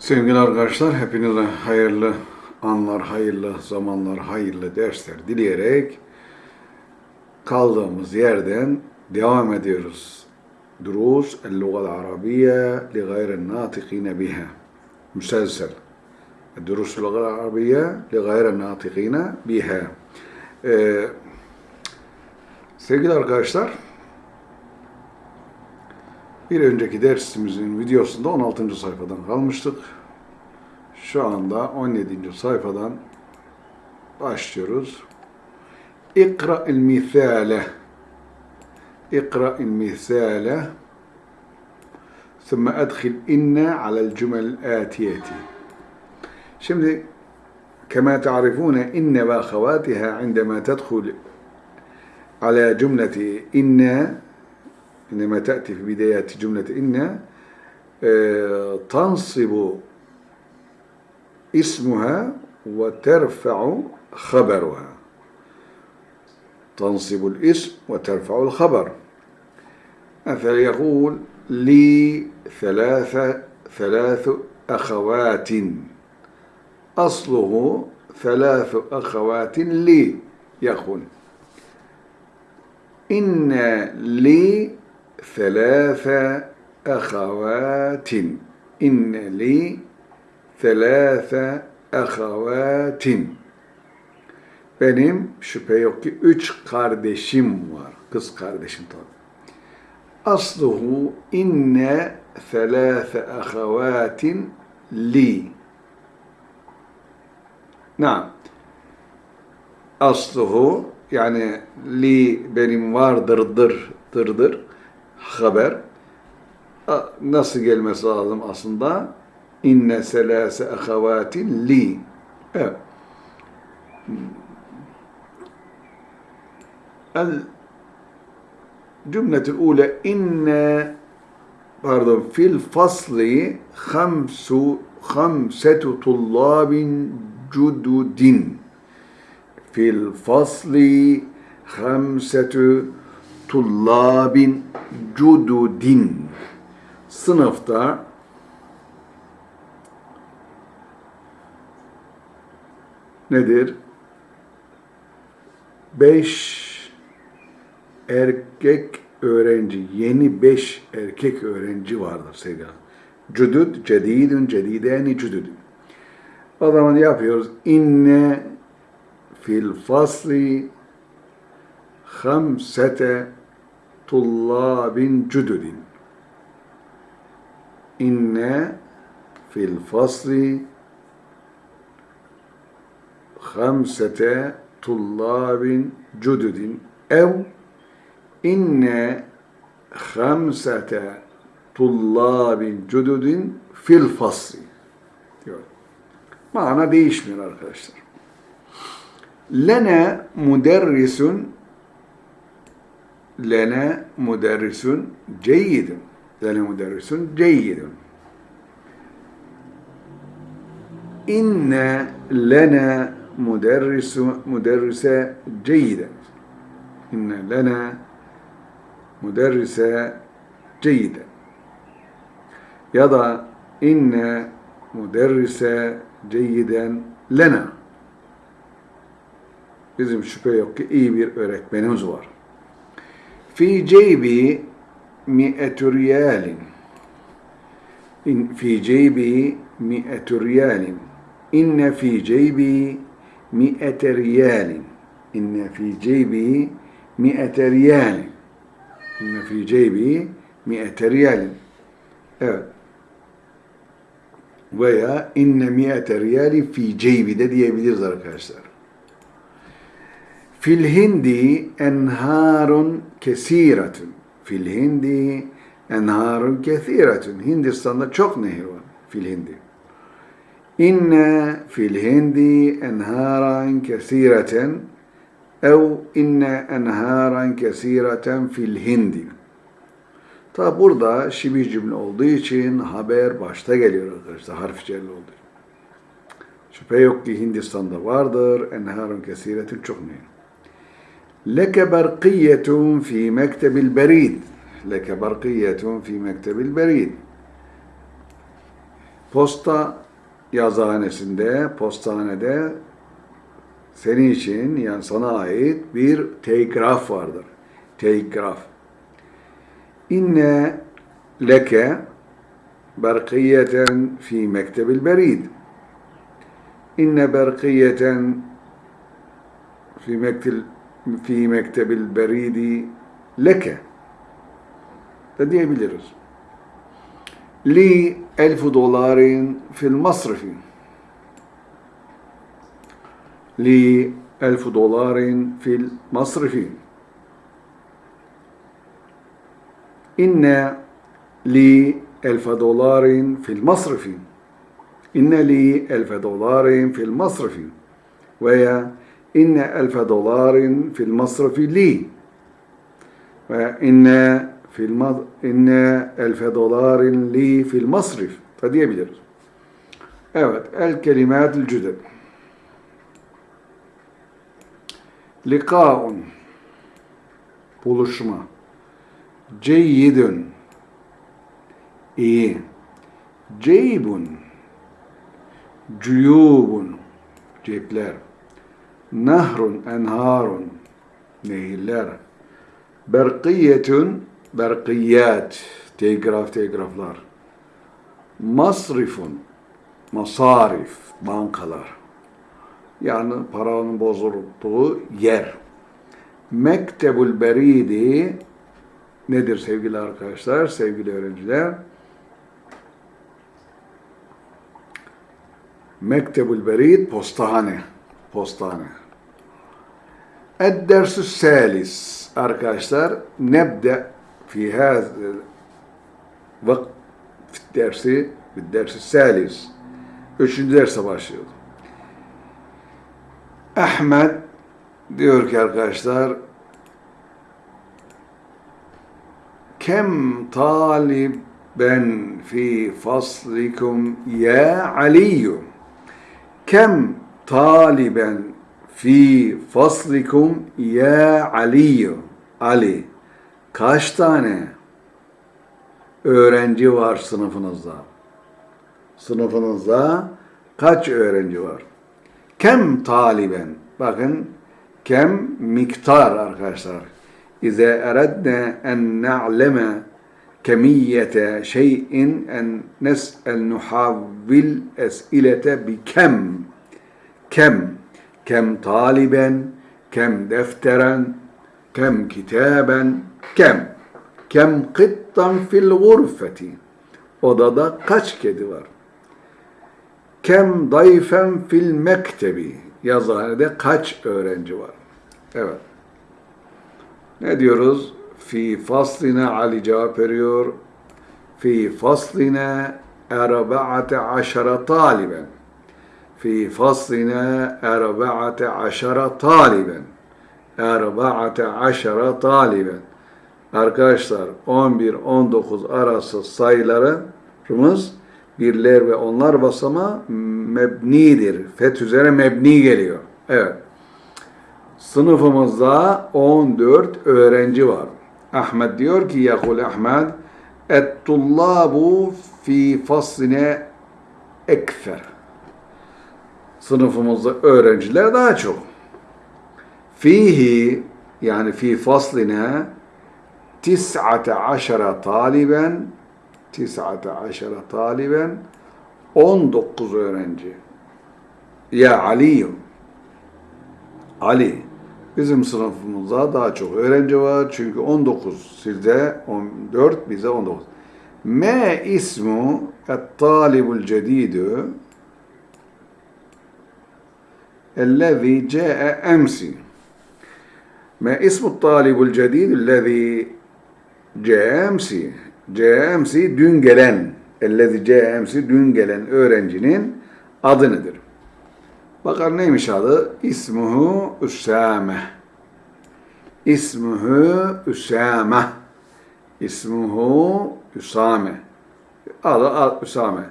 Sevgili arkadaşlar, hepinize hayırlı anlar, hayırlı zamanlar, hayırlı dersler dileyerek kaldığımız yerden devam ediyoruz. Durus el-Lugal Arabiye li gayri natikine biha. Müselsel. Durus el-Lugal Arabiye li gayri natikine biha. Ee, sevgili arkadaşlar, bir önceki dersimizin videosunda 16. sayfadan kalmıştık. Şu anda 17. sayfadan başlıyoruz. İkra'il misale. İkra'il misale. ثم أدخل إن على الجمل الآتية. Şimdi كما تعرفون إن وأخواتها عندما تدخل على جملة إن عندما تأتي في بداية جملة إن تنصب اسمها وترفع خبرها. تنصب الاسم وترفع الخبر. مثلا يقول لي ثلاثة ثلاث أخوات. أصله ثلاث أخوات لي يقول. إن لي ثلاث أخوات إن لي ثلاث أخوات Benim şüphe yok ki üç kardeşim var. Kız kardeşim tabi. Asluhu inne thelâfe ahavâtin li. Naam. Asluhu yani li benim vardırdır dırdır haber. Nasıl gelmesi lazım aslında? İnne selase ahavatin li evet. El cümletul ule inne pardon fil fasli hamsu hamsetu tullabin cududin. Fil fasli hamsetu tullabin cududin sınıfta nedir? Beş erkek öğrenci, yeni beş erkek öğrenci vardır sevgili. Cudud, cedidun, cedideni cududun. O zaman yapıyoruz. İnne fil fasli hamsete tullabin cududin. İnne fil fasli hamsete tullabin cududin ev inne hamsete tullabin cududin fil fasli diyor. Mana değişmiyor arkadaşlar. Lene müderrisun lene müderrisun ceyyidun. Lene müderrisun ceyyidun. İnne lene müderrisu müderrise ceyyiden. İnne lene müderrise ceyyiden. Ya da inne müderrise ceyyiden lena. Bizim şüphe yok ki iyi bir öğretmenimiz var. Fi ceybi mi'etü riyalin. Fi ceybi mi'etü riyalin. İnne fi ceybi mi'ete riyalin. İnne fi ceybi mi'ete riyalin. İnne fi ceybi mi'ete riyalin. Evet. Veya inne mi'ete riyali fi ceybi de diyebiliriz arkadaşlar. Fil hindi enharun kesiratun. Fil hindi enharun kesiratun. Hindistan'da çok nehir var. Fil hindi. İnne fil hindi enharan kesireten ev inne enharan kesireten fil hindi. Ta burada şibi cümle olduğu için haber başta geliyor arkadaşlar. Harf celli olduğu için. Şüphe yok ki Hindistan'da vardır. Enharun kesiretin çok nehir. Leke berkiyetun fi mektebil berid. Leke berkiyetun fi mektebil berid. Posta yazıhanesinde, postanede senin için yani sana ait bir telgraf vardır. Telgraf. İnne leke berkiyeten fi mektebil berid. İnne berkiyeten fi mektebil fi mektebil beridi leke da diyebiliriz. Li elfu dolarin fil masrifi. Li elfu dolarin fil masrifi. İnne li elfe dolarin fil masrifi. İnne li elfe dolarin fil masrifi. Veya inne elfe dolarin fil masrifi li. Veya inne fil inne elfe dolarin li fil masrif da diyebiliriz. Evet, el kelimatül cüded. Likaun buluşma. Ceyyidun iyi. Ceybun cuyubun cepler. Nahrun enharun nehirler. Berkiyetun berkiyat telgraf telgraflar. Masrifun masarif bankalar. Yani paranın bozulduğu yer. Mektebul beridi nedir sevgili arkadaşlar, sevgili öğrenciler? Mektebul berid postahane. Postahane. Ed-dersü salis arkadaşlar nebde fi haz vakt dersi dersi salis üçüncü derse başlıyordu. Ahmet diyor ki arkadaşlar kem taliben fi faslikum ya Aliyyum kem taliben fi faslikum ya Ali Ali kaç tane öğrenci var sınıfınızda? Sınıfınızda kaç öğrenci var? Kem taliben? Bakın kem miktar arkadaşlar. İze eredne en na'leme kemiyete şeyin en nes'el nuhavvil es'ilete bi kem. Kem. Kem taliben, kem defteren, kem kitaben, kem. Kem kıttan fil gurfeti. Odada kaç kedi var? Kem dayfen fil mektebi. Yazıhanede kaç öğrenci var? Evet. Ne diyoruz? Fi fasline Ali cevap veriyor. Fi fasline erba'ate aşara taliben. Fi fasline erba'ate aşara taliben. Erba'ate aşara taliben. Arkadaşlar 11-19 arası sayılarımız birler ve onlar basama mebnidir. Feth üzere mebni geliyor. Evet. Sınıfımızda 14 öğrenci var. Ahmet diyor ki yakul Ahmet et-tullabu fi fasline ekfer. Sınıfımızda öğrenciler daha çok. Fihi yani fi fasline tis'ate aşara taliben tis'ate aşara taliben 19 öğrenci. Ya Ali'yim. Ali. Bizim sınıfımızda daha çok öğrenci var. Çünkü 19 sizde 14 bize 19. Me ismu et-talibul cedidü الذي جاء أمس ما اسم الطالب الجديد الذي جاء أمس جاء أمس dün gelen الذي جاء أمس dün gelen öğrencinin adı nedir? Bakar neymiş adı? İsmuhu Üsame. İsmuhu Üsame. İsmuhu Üsame. Adı Üsame.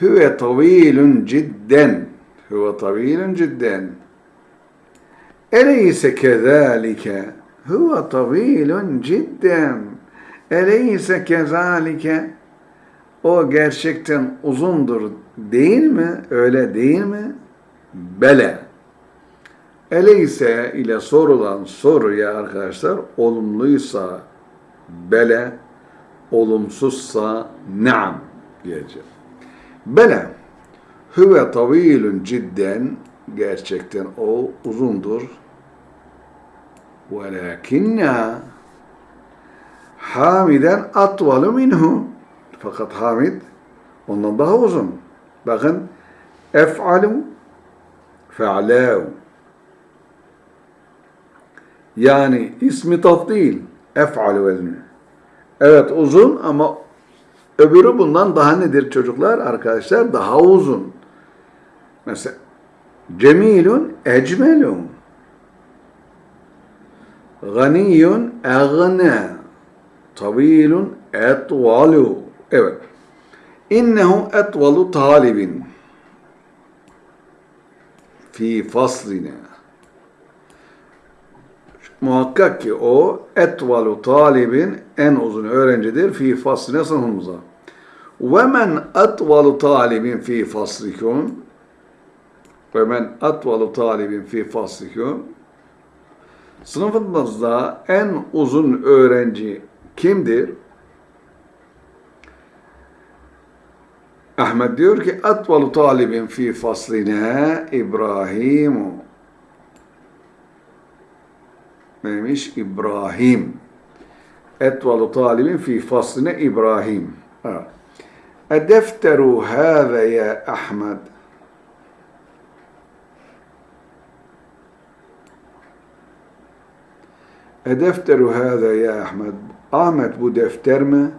Hüve tavilun cidden. Hüve tavilun cidden. Eleyse kezalike. Hüve tavilun cidden. Eleyse kezalike. o gerçekten uzundur değil mi? Öyle değil mi? Bele. Eleyse ile sorulan soruya arkadaşlar olumluysa bele, olumsuzsa naam diyeceğim. Bele. Hüve tavilun cidden gerçekten o uzundur. Velakinna Hamiden atvalu minhu. Fakat Hamid ondan daha uzun. Bakın ef'alu fe'lâhu. Yani ismi tafdil. Ef'alu vezni. Evet uzun ama öbürü bundan daha nedir çocuklar? Arkadaşlar daha uzun. Mesela cemilun ecmelun. Ganiyun egne. Tavilun etvalu. Evet. İnnehu etvalu talibin. Fi faslina. Muhakkak ki o etvalu talibin en uzun öğrencidir fi fasline sınıfımıza. Ve men etvalu talibin fi faslikum ve men etvalu talibin fi faslikum sınıfımızda en uzun öğrenci kimdir? Ahmet diyor ki etvalu talibin fi fasline İbrahimu neymiş? İbrahim. Etvalu talibin fi fasline İbrahim. Ha. Edefteru hâze ya Ahmet. Edefteru hâze ya Ahmet. Ahmet bu defter mi?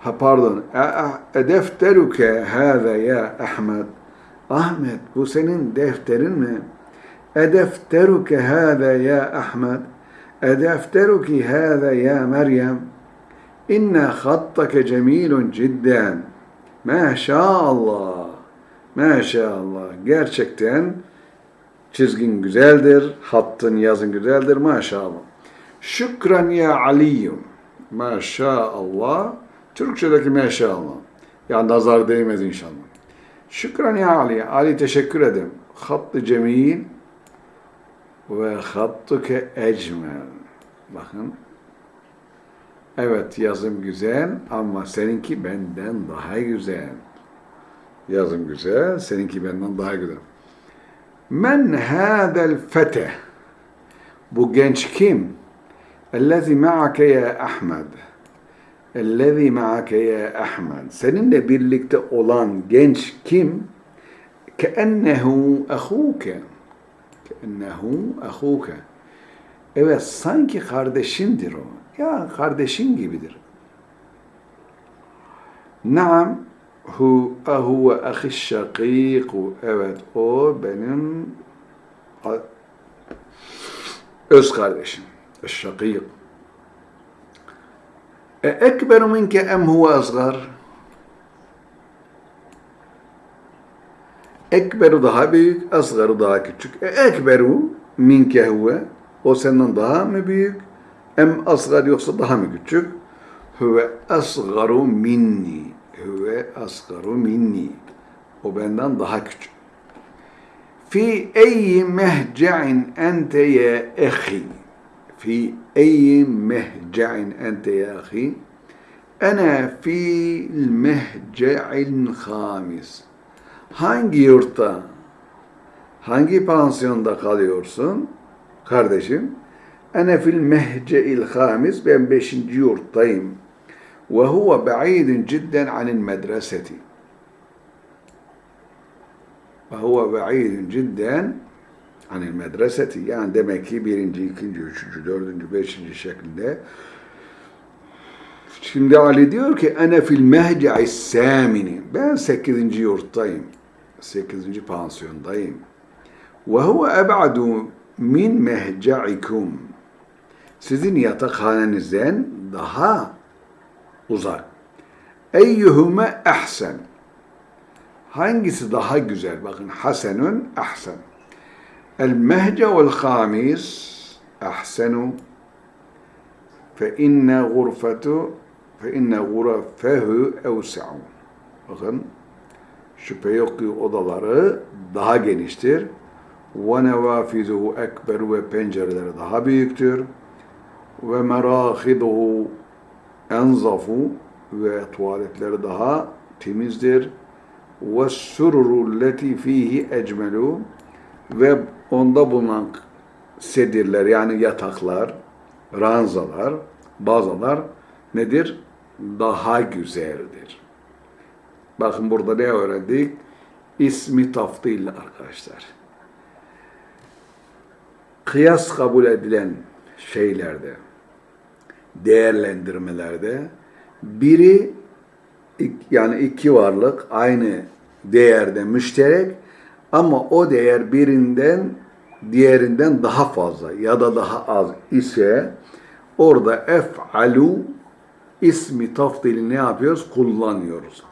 Ha pardon. E, e, Edefteruke hâze ya Ahmet. Ahmet bu senin defterin mi? Edefteruke hâze ya Ahmet. Edefteruki hâze ya Meryem. İnne hattake cemilun cidden. Maşallah. Maşallah. Gerçekten çizgin güzeldir hattın yazın güzeldir maşallah şükran ya aliyyum maşallah Türkçedeki maşallah yani nazar değmez inşallah şükran ya Ali Ali teşekkür ederim hattı cemil ve hattuke ecmel. Bakın. Evet yazım güzel ama seninki benden daha güzel. Yazım güzel, seninki benden daha güzel. Men hadel fete. Bu genç kim? Ellezî ma'ake ya Ahmed. Ellezî ma'ake ya Ahmed. Seninle birlikte olan genç kim? Keennehu ahuke. Ennehu ahuke. Evet sanki kardeşindir o. Ya kardeşin gibidir. Naam hu ahu ve ahi şakiku. Evet o benim öz kardeşim. Şakik. E ekberu minke em huve asgar. Ekberu daha büyük, asgaru daha küçük. E, ekberu minke huve. O senden daha mı büyük? Em asgar yoksa daha mı küçük? Huve asgaru minni. Huve asgaru minni. O benden daha küçük. Fi eyyi mehce'in ente ya ehi. Fi eyyi mehce'in ente ya ehi. Ana fil mehce'il hamis hangi yurtta, hangi pansiyonda kalıyorsun kardeşim? Ene fil mehce'il hamis, ben beşinci yurttayım. Ba'idun cidden anil medreseti. Ve huve ba'idun cidden anil medreseti. Yani demek ki birinci, ikinci, üçüncü, dördüncü, beşinci şeklinde Şimdi Ali diyor ki ene fil mehce'i samini. Ben sekizinci yurttayım. Sekizinci pansiyondayım. Ve huve eb'adu min mehce'ikum. Sizin yatakhanenizden daha uzak. Eyyuhume ehsen. Hangisi daha güzel? Bakın hasenun ahsen. El mehce vel hamis ahsenu fe inne gurfetu fe inne gurafehu evsa'u. Bakın şüphe yok ki odaları daha geniştir. Ve nevafizuhu ekber ve pencereleri daha büyüktür. Ve merahiduhu enzafu ve tuvaletleri daha temizdir. Ve sururu leti fihi ecmelu ve onda bulunan sedirler yani yataklar, ranzalar, bazalar nedir? Daha güzeldir. Bakın burada ne öğrendik? İsmi taftil arkadaşlar. Kıyas kabul edilen şeylerde, değerlendirmelerde biri yani iki varlık aynı değerde müşterek ama o değer birinden diğerinden daha fazla ya da daha az ise orada ef'alu ismi tafdili ne yapıyoruz? Kullanıyoruz.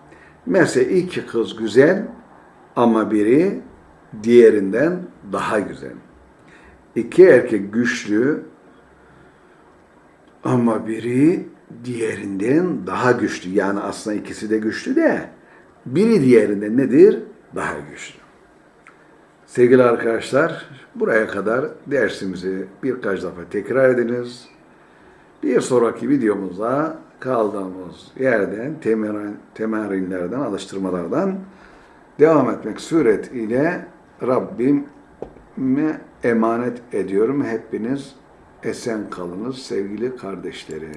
Mesela iki kız güzel ama biri diğerinden daha güzel. İki erkek güçlü ama biri diğerinden daha güçlü. Yani aslında ikisi de güçlü de biri diğerinden nedir? Daha güçlü. Sevgili arkadaşlar, buraya kadar dersimizi birkaç defa tekrar ediniz. Bir sonraki videomuzda kaldığımız yerden, temerin, temerinlerden, alıştırmalardan devam etmek suretiyle Rabbime emanet ediyorum. Hepiniz esen kalınız sevgili kardeşlerim.